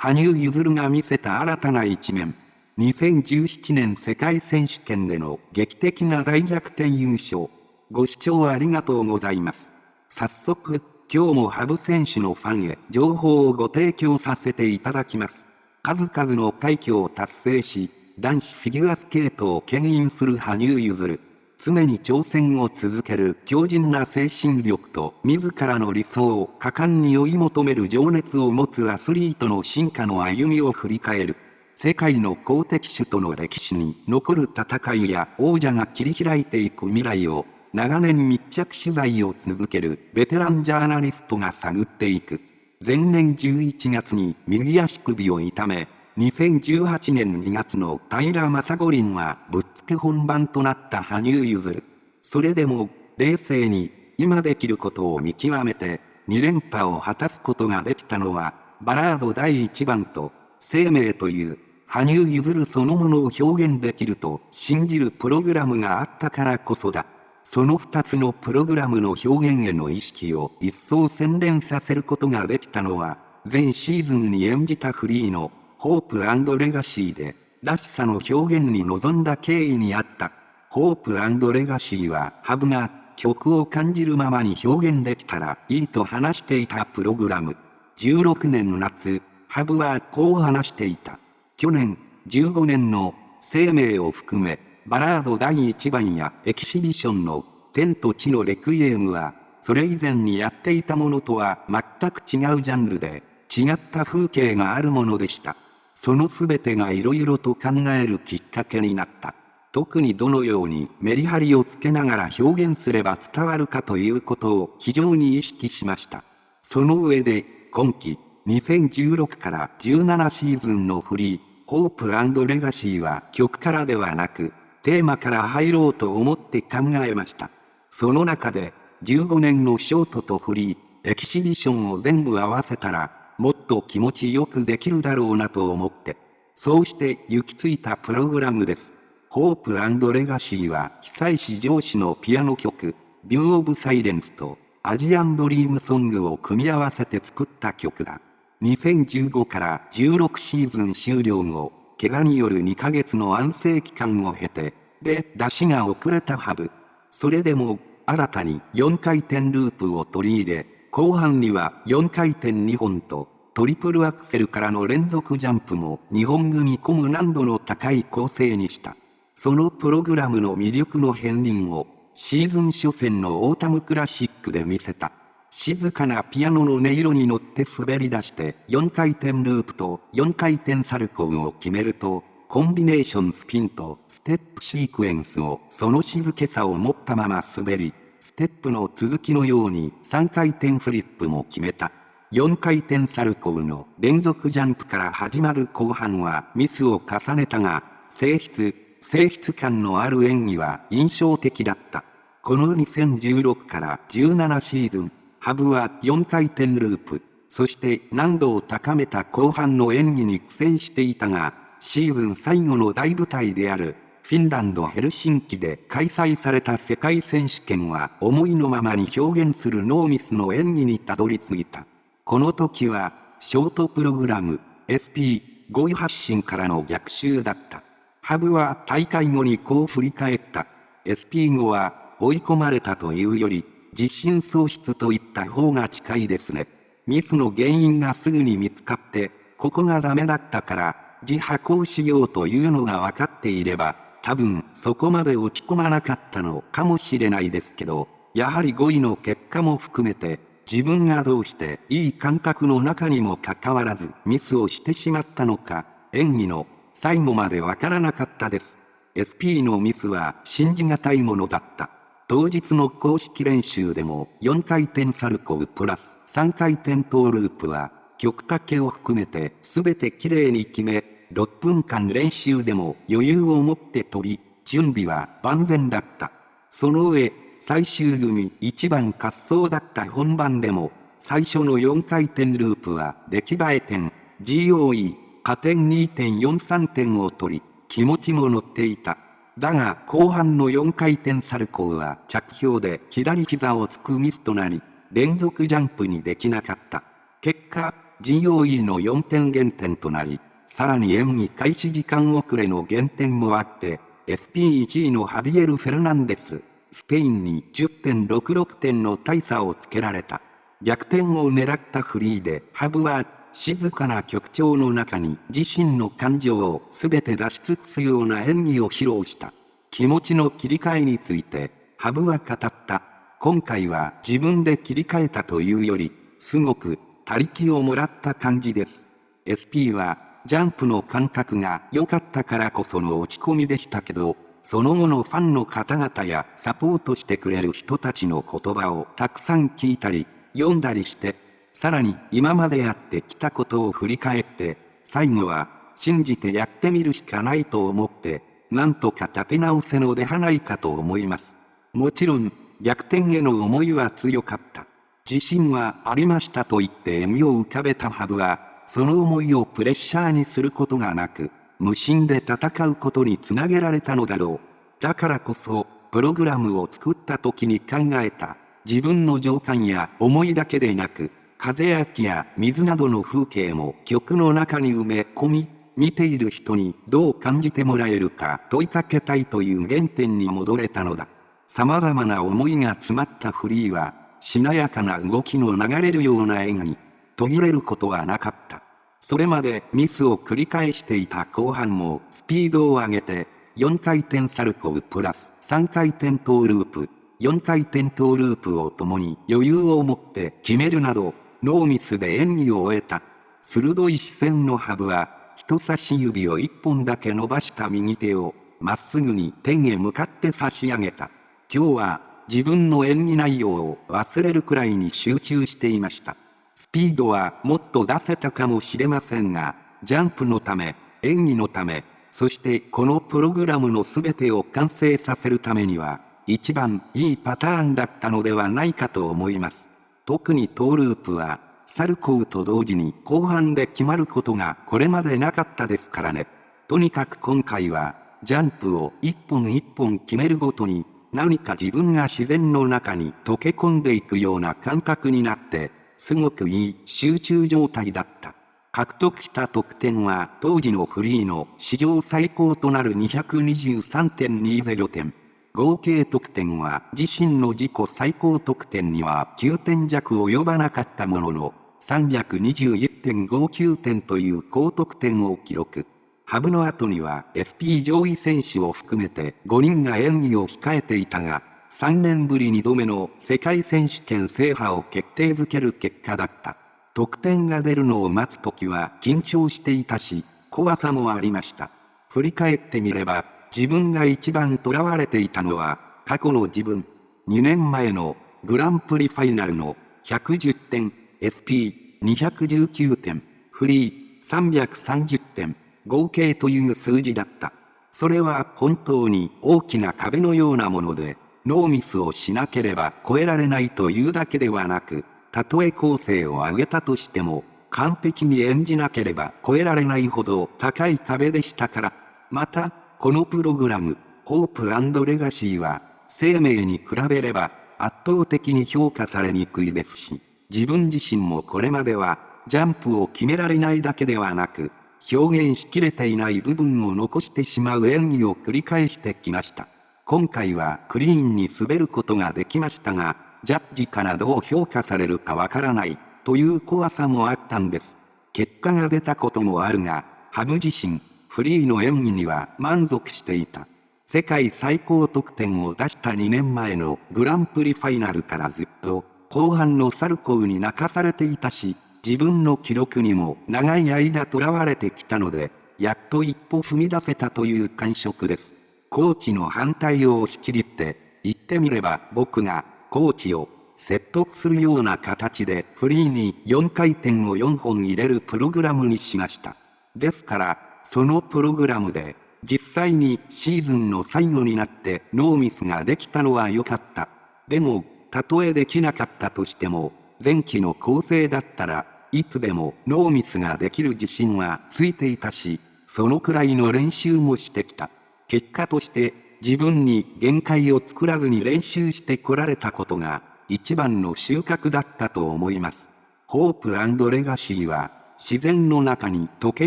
羽生結弦が見せた新たな一面。2017年世界選手権での劇的な大逆転優勝。ご視聴ありがとうございます。早速、今日も羽生選手のファンへ情報をご提供させていただきます。数々の快挙を達成し、男子フィギュアスケートを牽引する羽生結弦。常に挑戦を続ける強靭な精神力と自らの理想を果敢に追い求める情熱を持つアスリートの進化の歩みを振り返る。世界の公的種との歴史に残る戦いや王者が切り開いていく未来を長年密着取材を続けるベテランジャーナリストが探っていく。前年11月に右足首を痛め、2018年2月の平正五輪はぶっつけ本番となった羽生結弦。それでも、冷静に、今できることを見極めて、2連覇を果たすことができたのは、バラード第1番と、生命という、羽生結弦そのものを表現できると信じるプログラムがあったからこそだ。その2つのプログラムの表現への意識を一層洗練させることができたのは、前シーズンに演じたフリーのホープレガシーで、らしさの表現に臨んだ経緯にあった。ホープレガシーは、ハブが曲を感じるままに表現できたらいいと話していたプログラム。16年夏、ハブはこう話していた。去年、15年の生命を含め、バラード第1番やエキシビションの天と地のレクイエムは、それ以前にやっていたものとは全く違うジャンルで、違った風景があるものでした。その全てが色々と考えるきっかけになった。特にどのようにメリハリをつけながら表現すれば伝わるかということを非常に意識しました。その上で、今季、2016から17シーズンのフリー、ホープレガシーは曲からではなく、テーマから入ろうと思って考えました。その中で、15年のショートとフリー、エキシビションを全部合わせたら、もっと気持ちよくできるだろうなと思って、そうして行き着いたプログラムです。ホープレガシーは久石上司のピアノ曲、ビューオブサイレンスとアジアンドリームソングを組み合わせて作った曲だ。2015から16シーズン終了後、怪我による2ヶ月の安静期間を経て、で、出しが遅れたハブ。それでも、新たに4回転ループを取り入れ、後半には4回転2本と、トリプルアクセルからの連続ジャンプも2本組込む難度の高い構成にした。そのプログラムの魅力の片鱗を、シーズン初戦のオータムクラシックで見せた。静かなピアノの音色に乗って滑り出して4回転ループと4回転サルコウを決めると、コンビネーションスピンとステップシークエンスをその静けさを持ったまま滑り、ステップの続きのように3回転フリップも決めた。4回転サルコウの連続ジャンプから始まる後半はミスを重ねたが、性質、性質感のある演技は印象的だった。この2016から17シーズン、ハブは4回転ループ、そして難度を高めた後半の演技に苦戦していたが、シーズン最後の大舞台であるフィンランド・ヘルシンキで開催された世界選手権は思いのままに表現するノーミスの演技にたどり着いた。この時は、ショートプログラム SP5 位発進からの逆襲だった。ハブは大会後にこう振り返った。SP5 は追い込まれたというより、自信喪失といった方が近いですね。ミスの原因がすぐに見つかって、ここがダメだったから、自破行しようというのが分かっていれば、多分そこまで落ち込まなかったのかもしれないですけど、やはり5位の結果も含めて、自分がどうしていい感覚の中にもかかわらずミスをしてしまったのか、演技の最後までわからなかったです。SP のミスは信じがたいものだった。当日の公式練習でも4回転サルコウプラス3回転トーループは曲かけを含めて全て綺麗に決め6分間練習でも余裕を持って飛び、準備は万全だった。その上、最終組1番滑走だった本番でも、最初の4回転ループは出来栄え点、GOE、加点2.43点を取り、気持ちも乗っていた。だが後半の4回転サルコウは着氷で左膝をつくミスとなり、連続ジャンプにできなかった。結果、GOE の4点減点となり、さらに演技開始時間遅れの減点もあって、SP1 位のハビエル・フェルナンデス、スペインに10.66点の大差をつけられた。逆転を狙ったフリーで、ハブは静かな曲調の中に自身の感情を全て出し尽くすような演技を披露した。気持ちの切り替えについて、ハブは語った。今回は自分で切り替えたというより、すごく、他力をもらった感じです。SP は、ジャンプの感覚が良かったからこその落ち込みでしたけど、その後のファンの方々やサポートしてくれる人たちの言葉をたくさん聞いたり、読んだりして、さらに今までやってきたことを振り返って、最後は信じてやってみるしかないと思って、なんとか立て直せのではないかと思います。もちろん、逆転への思いは強かった。自信はありましたと言って笑みを浮かべたハブは、その思いをプレッシャーにすることがなく、無心で戦うことにつなげられたのだろう。だからこそ、プログラムを作った時に考えた、自分の情感や思いだけでなく、風や木や水などの風景も曲の中に埋め込み、見ている人にどう感じてもらえるか問いかけたいという原点に戻れたのだ。様々な思いが詰まったフリーは、しなやかな動きの流れるような演技、途切れることはなかった。それまでミスを繰り返していた後半もスピードを上げて、4回転サルコウプラス3回転トーループ、4回転トーループを共に余裕を持って決めるなど、ノーミスで演技を終えた。鋭い視線のハブは、人差し指を一本だけ伸ばした右手を、まっすぐに天へ向かって差し上げた。今日は、自分の演技内容を忘れるくらいに集中していました。スピードはもっと出せたかもしれませんが、ジャンプのため、演技のため、そしてこのプログラムの全てを完成させるためには、一番いいパターンだったのではないかと思います。特にトーループは、サルコウと同時に後半で決まることがこれまでなかったですからね。とにかく今回は、ジャンプを一本一本決めるごとに、何か自分が自然の中に溶け込んでいくような感覚になって、すごくいい集中状態だった。獲得した得点は当時のフリーの史上最高となる223.20点。合計得点は自身の自己最高得点には9点弱及ばなかったものの、321.59点という高得点を記録。ハブの後には SP 上位選手を含めて5人が演技を控えていたが、3年ぶり2度目の世界選手権制覇を決定づける結果だった。得点が出るのを待つ時は緊張していたし、怖さもありました。振り返ってみれば、自分が一番囚われていたのは、過去の自分。2年前のグランプリファイナルの110点、SP219 点、フリー330点、合計という数字だった。それは本当に大きな壁のようなもので、ノーミスをしなければ超えられないというだけではなく、たとえ構成を上げたとしても、完璧に演じなければ超えられないほど高い壁でしたから、また、このプログラム、ホープレガシーは、生命に比べれば圧倒的に評価されにくいですし、自分自身もこれまでは、ジャンプを決められないだけではなく、表現しきれていない部分を残してしまう演技を繰り返してきました。今回はクリーンに滑ることができましたが、ジャッジからどう評価されるかわからない、という怖さもあったんです。結果が出たこともあるが、ハブ自身、フリーの演技には満足していた。世界最高得点を出した2年前のグランプリファイナルからずっと後半のサルコウに泣かされていたし、自分の記録にも長い間囚われてきたので、やっと一歩踏み出せたという感触です。コーチの反対を押し切りって、言ってみれば僕がコーチを説得するような形でフリーに4回転を4本入れるプログラムにしました。ですから、そのプログラムで、実際にシーズンの最後になってノーミスができたのは良かった。でも、たとえできなかったとしても、前期の構成だったらいつでもノーミスができる自信はついていたし、そのくらいの練習もしてきた。結果として自分に限界を作らずに練習してこられたことが一番の収穫だったと思います。ホープレガシーは自然の中に溶け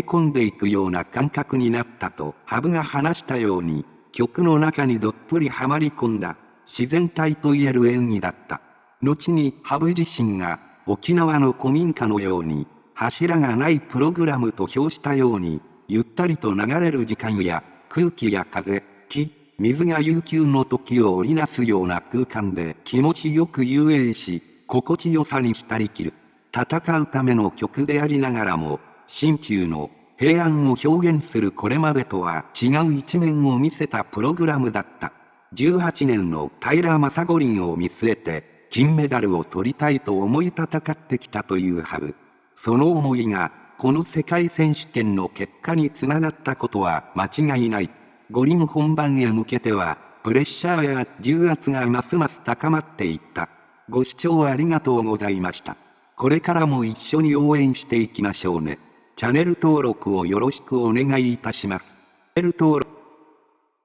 込んでいくような感覚になったと羽生が話したように、曲の中にどっぷりはまり込んだ自然体と言える演技だった。後に羽生自身が沖縄の古民家のように柱がないプログラムと評したようにゆったりと流れる時間や空気や風、木、水が悠久の時を織りなすような空間で気持ちよく遊泳し、心地よさに浸りきる。戦うための曲でありながらも、心中の平安を表現するこれまでとは違う一面を見せたプログラムだった。18年の平正五輪を見据えて、金メダルを取りたいと思い戦ってきたというハブ。その思いが、この世界選手権の結果につながったことは間違いない。五輪本番へ向けては、プレッシャーや重圧がますます高まっていった。ご視聴ありがとうございました。これからも一緒に応援していきましょうね。チャンネル登録をよろしくお願いいたします。チャンネル登録